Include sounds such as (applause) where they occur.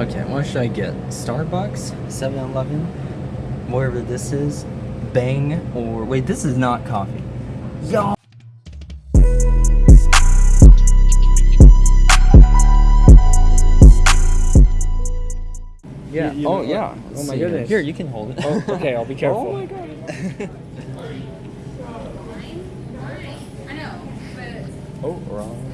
Okay, what should I get? Starbucks, 7-Eleven, wherever this is, Bang, or wait, this is not coffee. Yo. Yeah. You- you oh yeah. Oh my goodness. Here, you can hold it. Oh, okay, I'll be (laughs) careful. Oh my god. (laughs) (laughs) Oh, wrong.